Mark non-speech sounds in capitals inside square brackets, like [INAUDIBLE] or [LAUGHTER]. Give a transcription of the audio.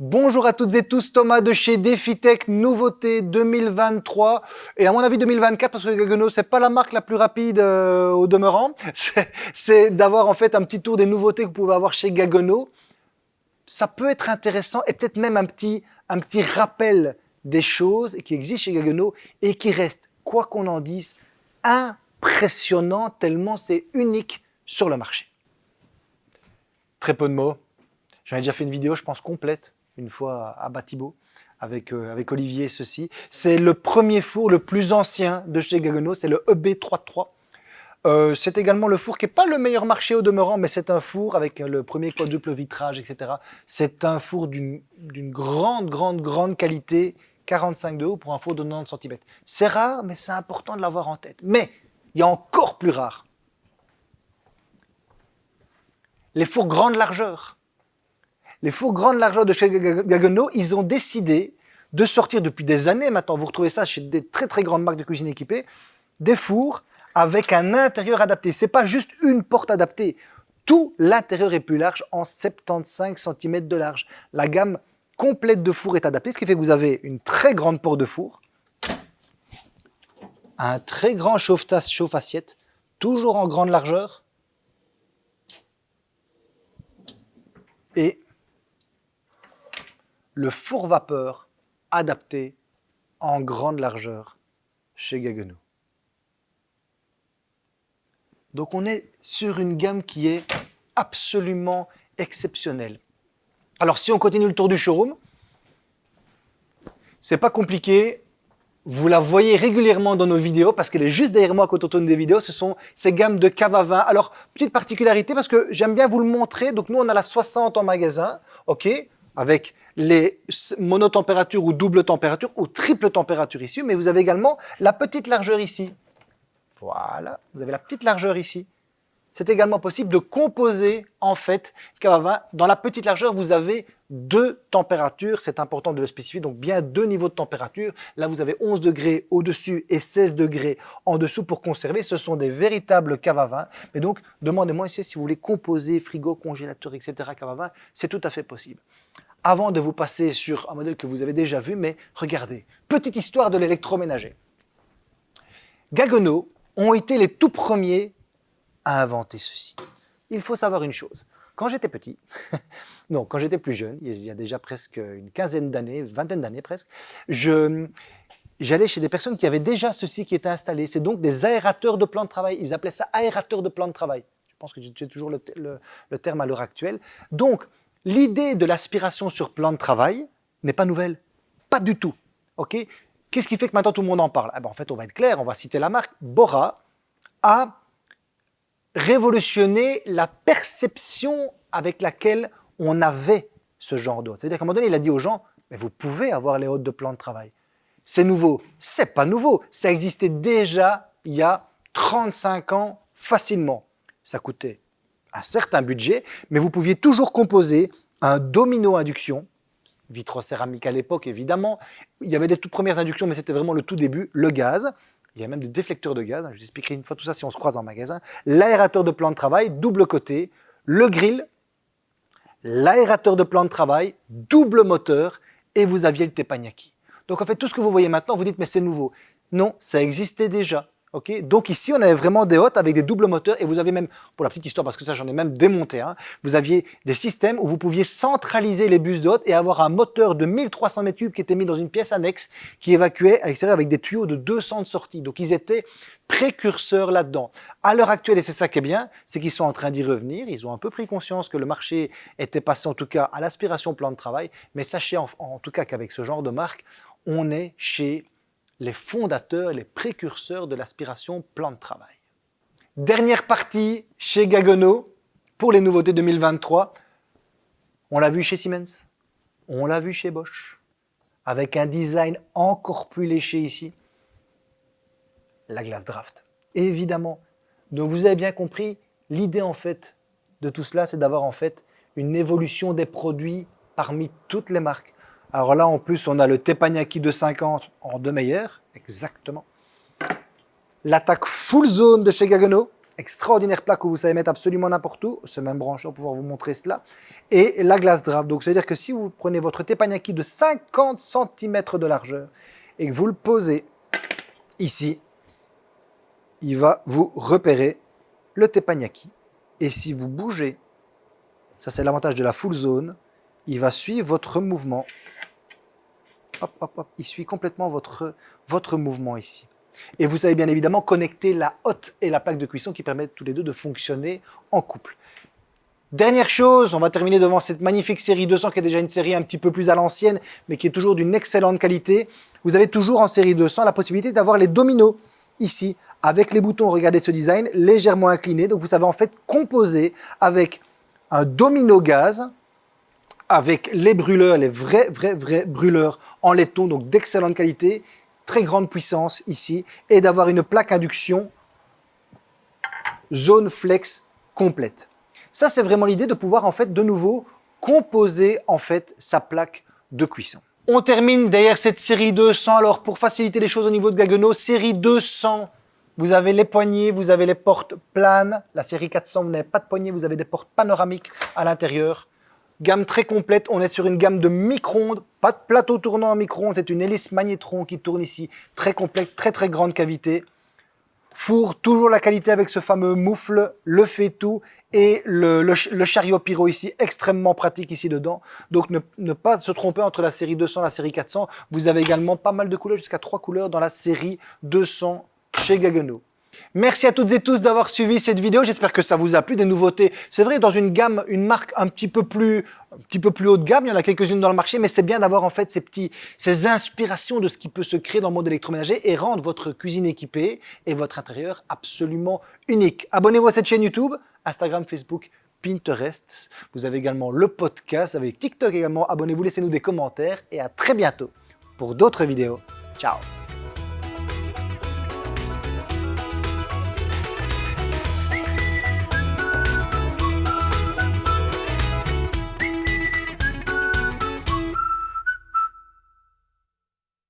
Bonjour à toutes et tous, Thomas de chez DefiTech, nouveauté 2023 et à mon avis 2024 parce que Gaggenau c'est pas la marque la plus rapide euh, au demeurant, [LAUGHS] c'est d'avoir en fait un petit tour des nouveautés que vous pouvez avoir chez Gaggenau. Ça peut être intéressant et peut-être même un petit, un petit rappel des choses qui existent chez Gaggenau et qui restent, quoi qu'on en dise, impressionnant tellement c'est unique sur le marché. Très peu de mots. J'en ai déjà fait une vidéo, je pense, complète une fois à Batibo avec, euh, avec Olivier ceci. C'est le premier four le plus ancien de chez Gaggenau, c'est le EB33. Euh, c'est également le four qui n'est pas le meilleur marché au demeurant, mais c'est un four avec le premier quadruple vitrage, etc. C'est un four d'une grande, grande, grande qualité, 45 de haut pour un four de 90 cm. C'est rare, mais c'est important de l'avoir en tête. Mais il y a encore plus rare. Les fours grande largeur les fours grande largeur de chez Gaggenau, ils ont décidé de sortir depuis des années maintenant, vous retrouvez ça chez des très très grandes marques de cuisine équipées, des fours avec un intérieur adapté. C'est pas juste une porte adaptée. Tout l'intérieur est plus large en 75 cm de large. La gamme complète de fours est adaptée, ce qui fait que vous avez une très grande porte de four, un très grand chauffe-assiette, toujours en grande largeur, et le four vapeur adapté en grande largeur chez Gaggenau. Donc on est sur une gamme qui est absolument exceptionnelle. Alors si on continue le tour du showroom, c'est pas compliqué, vous la voyez régulièrement dans nos vidéos parce qu'elle est juste derrière moi quand on tourne des vidéos, ce sont ces gammes de cave à vin. Alors, petite particularité parce que j'aime bien vous le montrer, donc nous on a la 60 en magasin, ok, avec les monotempératures ou double température ou triple température ici, mais vous avez également la petite largeur ici. Voilà, vous avez la petite largeur ici. C'est également possible de composer en fait Dans la petite largeur, vous avez deux températures, c'est important de le spécifier, donc bien deux niveaux de température. Là, vous avez 11 degrés au-dessus et 16 degrés en dessous pour conserver. Ce sont des véritables caves à vin. Mais donc, demandez-moi ici si vous voulez composer frigo, congélateur, etc. cave c'est tout à fait possible avant de vous passer sur un modèle que vous avez déjà vu, mais regardez, petite histoire de l'électroménager. Gaggenau ont été les tout premiers à inventer ceci. Il faut savoir une chose, quand j'étais petit, [LAUGHS] non, quand j'étais plus jeune, il y a déjà presque une quinzaine d'années, vingtaine d'années presque, j'allais chez des personnes qui avaient déjà ceci qui était installé. C'est donc des aérateurs de plan de travail. Ils appelaient ça aérateurs de plan de travail. Je pense que j'ai toujours le, le terme à l'heure actuelle. Donc, l'idée de l'aspiration sur plan de travail n'est pas nouvelle. Pas du tout. Ok? Qu'est-ce qui fait que maintenant tout le monde en parle? Eh ben, En fait, on va être clair, on va citer la marque. Bora a révolutionné la perception avec laquelle on avait ce genre d'hôte. C'est-à-dire qu'à un moment donné, il a dit aux gens, mais vous pouvez avoir les hôtes de plan de travail. C'est nouveau. C'est pas nouveau. Ça existait déjà il y a 35 ans facilement. Ça coûtait un certain budget, mais vous pouviez toujours composer un domino induction, vitrocéramique à l'époque évidemment, il y avait des toutes premières inductions, mais c'était vraiment le tout début, le gaz, il y a même des déflecteurs de gaz, je vous expliquerai une fois tout ça si on se croise en magasin, l'aérateur de plan de travail, double côté, le grill, l'aérateur de plan de travail, double moteur, et vous aviez le teppanyaki. Donc en fait, tout ce que vous voyez maintenant, vous dites, mais c'est nouveau. Non, ça existait déjà. Donc ici, on avait vraiment des hôtes avec des doubles moteurs et vous avez même, pour la petite histoire, parce que ça j'en ai même démonté, vous aviez des systèmes où vous pouviez centraliser les bus de hôtes et avoir un moteur de 1300 m3 qui était mis dans une pièce annexe qui évacuait à l'extérieur avec des tuyaux de 200 de sortie. Donc ils étaient précurseurs là-dedans. À l'heure actuelle, et c'est ça qui est bien, c'est qu'ils sont en train d'y revenir, ils ont un peu pris conscience que le marché était passé en tout cas à l'aspiration plan de travail, mais sachez en, en tout cas qu'avec ce genre de marque, on est chez les fondateurs, les précurseurs de l'aspiration plan de travail. Dernière partie chez Gaggenau pour les nouveautés 2023. On l'a vu chez Siemens, on l'a vu chez Bosch, avec un design encore plus léché ici, la glace draft. Évidemment, donc vous avez bien compris, l'idée en fait de tout cela, c'est d'avoir en fait une évolution des produits parmi toutes les marques. Alors là, en plus, on a le Teppanyaki de 50 en deux meilleurs, exactement. L'attaque full zone de chez Gaggenau, extraordinaire plaque que vous savez mettre absolument n'importe où, ce même brancheur pour pouvoir vous montrer cela, et la glace draft. Donc, c'est-à-dire que si vous prenez votre teppanyaki de 50 cm de largeur et que vous le posez ici, il va vous repérer le teppanyaki. Et si vous bougez, ça c'est l'avantage de la full zone, il va suivre votre mouvement. Hop, hop, hop, il suit complètement votre, votre mouvement ici. Et vous savez bien évidemment connecter la hotte et la plaque de cuisson qui permettent tous les deux de fonctionner en couple. Dernière chose, on va terminer devant cette magnifique série 200 qui est déjà une série un petit peu plus à l'ancienne, mais qui est toujours d'une excellente qualité. Vous avez toujours en série 200 la possibilité d'avoir les dominos ici, avec les boutons, regardez ce design, légèrement inclinés. Donc vous savez en fait composer avec un domino gaz, avec les brûleurs, les vrais, vrais, vrais brûleurs en laiton, donc d'excellente qualité, très grande puissance ici, et d'avoir une plaque induction zone flex complète. Ça, c'est vraiment l'idée de pouvoir en fait de nouveau composer en fait sa plaque de cuisson. On termine derrière cette série 200. Alors pour faciliter les choses au niveau de Gaggenau, série 200, vous avez les poignées, vous avez les portes planes. La série 400, vous n'avez pas de poignées, vous avez des portes panoramiques à l'intérieur. Gamme très complète, on est sur une gamme de micro-ondes, pas de plateau tournant en micro-ondes, c'est une hélice magnétron qui tourne ici, très complète, très très grande cavité. Four, toujours la qualité avec ce fameux moufle, le fait tout et le, chariot pyro ici, extrêmement pratique ici dedans. Donc ne, ne, pas se tromper entre la série 200 et la série 400. Vous avez également pas mal de couleurs, jusqu'à trois couleurs dans la série 200 chez Gaggenau. Merci à toutes et tous d'avoir suivi cette vidéo. J'espère que ça vous a plu, des nouveautés. C'est vrai, dans une gamme, une marque un petit peu plus, un petit peu plus haut de gamme, il y en a quelques-unes dans le marché, mais c'est bien d'avoir en fait ces petits, ces inspirations de ce qui peut se créer dans le monde électroménager et rendre votre cuisine équipée et votre intérieur absolument unique. Abonnez-vous à cette chaîne YouTube, Instagram, Facebook, Pinterest. Vous avez également le podcast avec TikTok également. Abonnez-vous, laissez-nous des commentaires et à très bientôt pour d'autres vidéos. Ciao